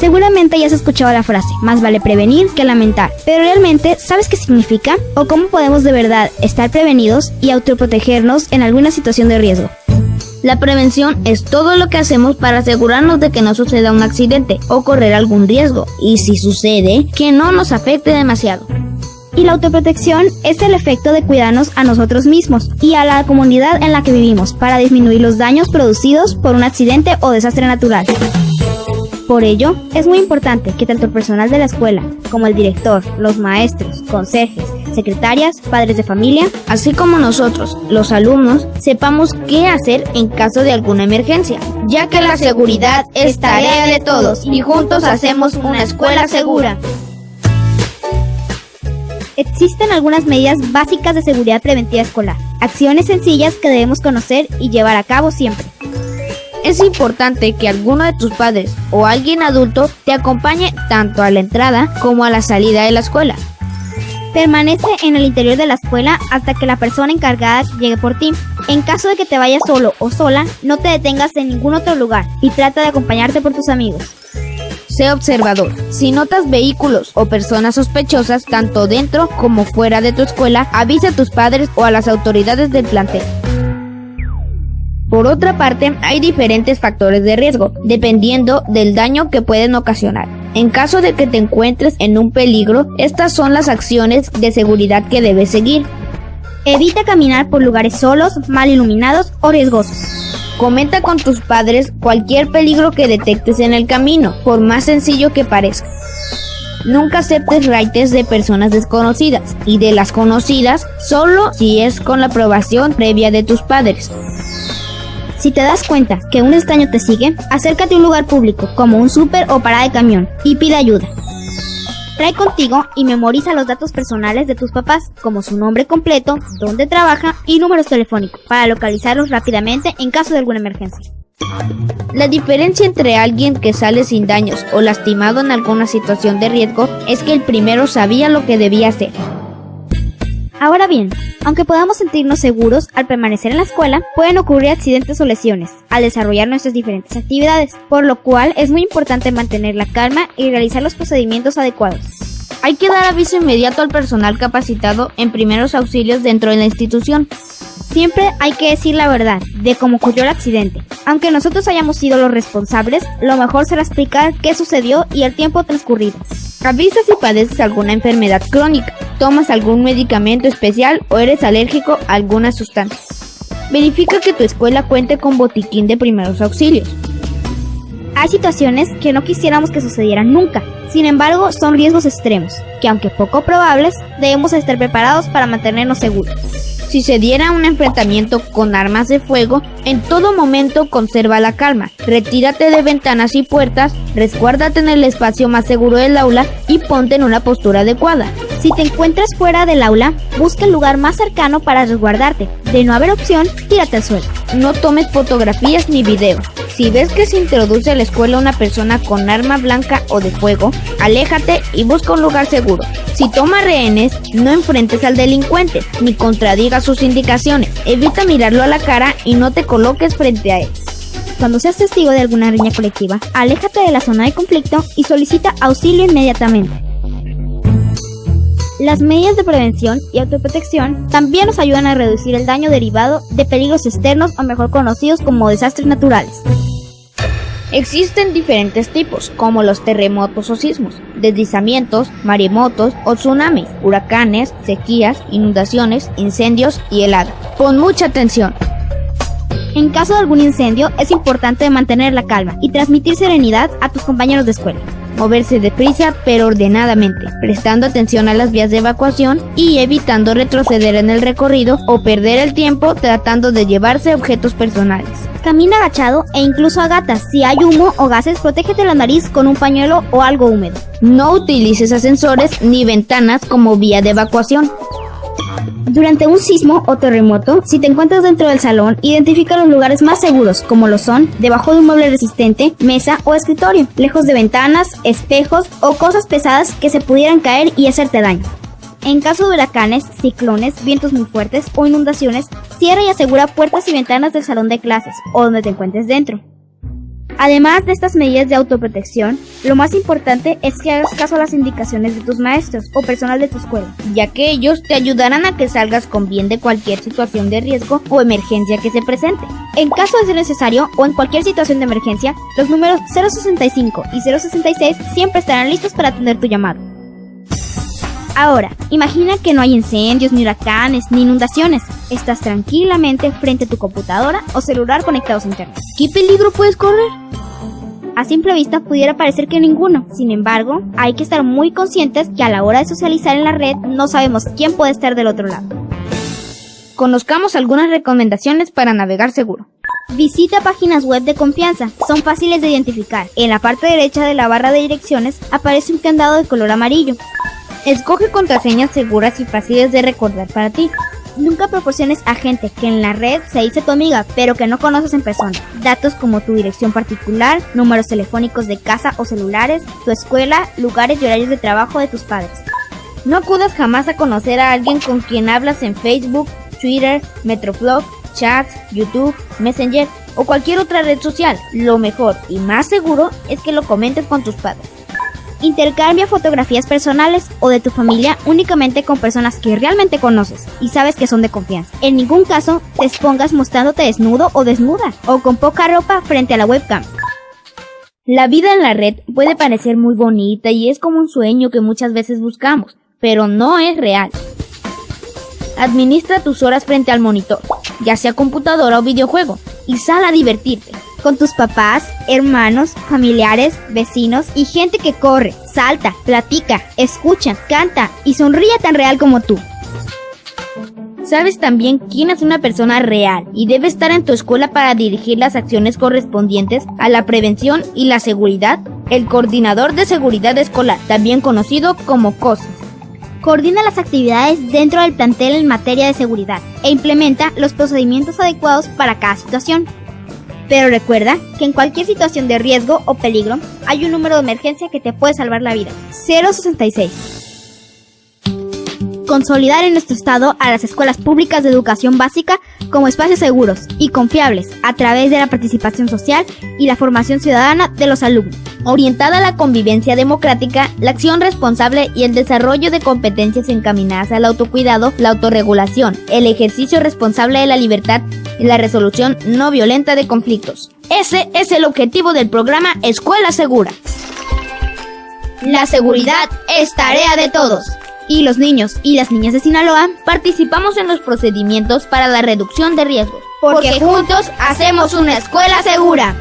Seguramente ya has escuchado la frase, más vale prevenir que lamentar, pero realmente ¿sabes qué significa? ¿O cómo podemos de verdad estar prevenidos y autoprotegernos en alguna situación de riesgo? La prevención es todo lo que hacemos para asegurarnos de que no suceda un accidente o correr algún riesgo, y si sucede, que no nos afecte demasiado. Y la autoprotección es el efecto de cuidarnos a nosotros mismos y a la comunidad en la que vivimos para disminuir los daños producidos por un accidente o desastre natural. Por ello, es muy importante que tanto el personal de la escuela como el director, los maestros, conserjes, secretarias, padres de familia, así como nosotros, los alumnos, sepamos qué hacer en caso de alguna emergencia, ya que la seguridad es tarea de todos y juntos hacemos una escuela segura. Existen algunas medidas básicas de seguridad preventiva escolar, acciones sencillas que debemos conocer y llevar a cabo siempre. Es importante que alguno de tus padres o alguien adulto te acompañe tanto a la entrada como a la salida de la escuela. Permanece en el interior de la escuela hasta que la persona encargada llegue por ti. En caso de que te vayas solo o sola, no te detengas en ningún otro lugar y trata de acompañarte por tus amigos. Sé observador. Si notas vehículos o personas sospechosas tanto dentro como fuera de tu escuela, avisa a tus padres o a las autoridades del plantel. Por otra parte, hay diferentes factores de riesgo, dependiendo del daño que pueden ocasionar. En caso de que te encuentres en un peligro, estas son las acciones de seguridad que debes seguir. Evita caminar por lugares solos, mal iluminados o riesgosos. Comenta con tus padres cualquier peligro que detectes en el camino, por más sencillo que parezca. Nunca aceptes raites de personas desconocidas y de las conocidas solo si es con la aprobación previa de tus padres. Si te das cuenta que un extraño te sigue, acércate a un lugar público, como un súper o parada de camión, y pide ayuda. Trae contigo y memoriza los datos personales de tus papás, como su nombre completo, dónde trabaja y números telefónicos, para localizarlos rápidamente en caso de alguna emergencia. La diferencia entre alguien que sale sin daños o lastimado en alguna situación de riesgo es que el primero sabía lo que debía hacer Ahora bien, aunque podamos sentirnos seguros al permanecer en la escuela, pueden ocurrir accidentes o lesiones al desarrollar nuestras diferentes actividades, por lo cual es muy importante mantener la calma y realizar los procedimientos adecuados. Hay que dar aviso inmediato al personal capacitado en primeros auxilios dentro de la institución. Siempre hay que decir la verdad de cómo ocurrió el accidente. Aunque nosotros hayamos sido los responsables, lo mejor será explicar qué sucedió y el tiempo transcurrido. Avisa si padeces alguna enfermedad crónica, tomas algún medicamento especial o eres alérgico a alguna sustancia. Verifica que tu escuela cuente con botiquín de primeros auxilios. Hay situaciones que no quisiéramos que sucedieran nunca, sin embargo son riesgos extremos, que aunque poco probables, debemos estar preparados para mantenernos seguros. Si se diera un enfrentamiento con armas de fuego, en todo momento conserva la calma. Retírate de ventanas y puertas, resguárdate en el espacio más seguro del aula y ponte en una postura adecuada. Si te encuentras fuera del aula, busca el lugar más cercano para resguardarte. De no haber opción, tírate al suelo. No tomes fotografías ni videos. Si ves que se introduce a la escuela una persona con arma blanca o de fuego, aléjate y busca un lugar seguro. Si toma rehenes, no enfrentes al delincuente, ni contradiga sus indicaciones. Evita mirarlo a la cara y no te coloques frente a él. Cuando seas testigo de alguna riña colectiva, aléjate de la zona de conflicto y solicita auxilio inmediatamente. Las medidas de prevención y autoprotección también nos ayudan a reducir el daño derivado de peligros externos o mejor conocidos como desastres naturales. Existen diferentes tipos, como los terremotos o sismos, deslizamientos, maremotos o tsunamis, huracanes, sequías, inundaciones, incendios y helada. Pon mucha atención. En caso de algún incendio, es importante mantener la calma y transmitir serenidad a tus compañeros de escuela moverse deprisa pero ordenadamente, prestando atención a las vías de evacuación y evitando retroceder en el recorrido o perder el tiempo tratando de llevarse objetos personales. Camina agachado e incluso a gatas. Si hay humo o gases, protégete la nariz con un pañuelo o algo húmedo. No utilices ascensores ni ventanas como vía de evacuación. Durante un sismo o terremoto, si te encuentras dentro del salón, identifica los lugares más seguros, como lo son debajo de un mueble resistente, mesa o escritorio, lejos de ventanas, espejos o cosas pesadas que se pudieran caer y hacerte daño. En caso de huracanes, ciclones, vientos muy fuertes o inundaciones, cierra y asegura puertas y ventanas del salón de clases o donde te encuentres dentro. Además de estas medidas de autoprotección, lo más importante es que hagas caso a las indicaciones de tus maestros o personal de tu escuela, ya que ellos te ayudarán a que salgas con bien de cualquier situación de riesgo o emergencia que se presente. En caso de ser necesario o en cualquier situación de emergencia, los números 065 y 066 siempre estarán listos para atender tu llamado. Ahora, imagina que no hay incendios, ni huracanes, ni inundaciones. Estás tranquilamente frente a tu computadora o celular conectados a internet. ¿Qué peligro puedes correr? A simple vista pudiera parecer que ninguno. Sin embargo, hay que estar muy conscientes que a la hora de socializar en la red no sabemos quién puede estar del otro lado. Conozcamos algunas recomendaciones para navegar seguro. Visita páginas web de confianza, son fáciles de identificar. En la parte derecha de la barra de direcciones aparece un candado de color amarillo. Escoge contraseñas seguras y fáciles de recordar para ti. Nunca proporciones a gente que en la red se dice tu amiga, pero que no conoces en persona. Datos como tu dirección particular, números telefónicos de casa o celulares, tu escuela, lugares y horarios de trabajo de tus padres. No acudas jamás a conocer a alguien con quien hablas en Facebook, Twitter, Metroflog, chats, YouTube, Messenger o cualquier otra red social. Lo mejor y más seguro es que lo comentes con tus padres. Intercambia fotografías personales o de tu familia únicamente con personas que realmente conoces y sabes que son de confianza. En ningún caso te expongas mostrándote desnudo o desnuda o con poca ropa frente a la webcam. La vida en la red puede parecer muy bonita y es como un sueño que muchas veces buscamos, pero no es real. Administra tus horas frente al monitor, ya sea computadora o videojuego, y sal a divertirte con tus papás, hermanos, familiares, vecinos y gente que corre, salta, platica, escucha, canta y sonríe tan real como tú. Sabes también quién es una persona real y debe estar en tu escuela para dirigir las acciones correspondientes a la prevención y la seguridad. El coordinador de seguridad escolar, también conocido como COSES. Coordina las actividades dentro del plantel en materia de seguridad e implementa los procedimientos adecuados para cada situación. Pero recuerda que en cualquier situación de riesgo o peligro hay un número de emergencia que te puede salvar la vida. 066. Consolidar en nuestro estado a las escuelas públicas de educación básica como espacios seguros y confiables a través de la participación social y la formación ciudadana de los alumnos orientada a la convivencia democrática, la acción responsable y el desarrollo de competencias encaminadas al autocuidado, la autorregulación, el ejercicio responsable de la libertad la resolución no violenta de conflictos. Ese es el objetivo del programa Escuela Segura. La seguridad es tarea de todos. Y los niños y las niñas de Sinaloa participamos en los procedimientos para la reducción de riesgos. Porque juntos hacemos una escuela segura.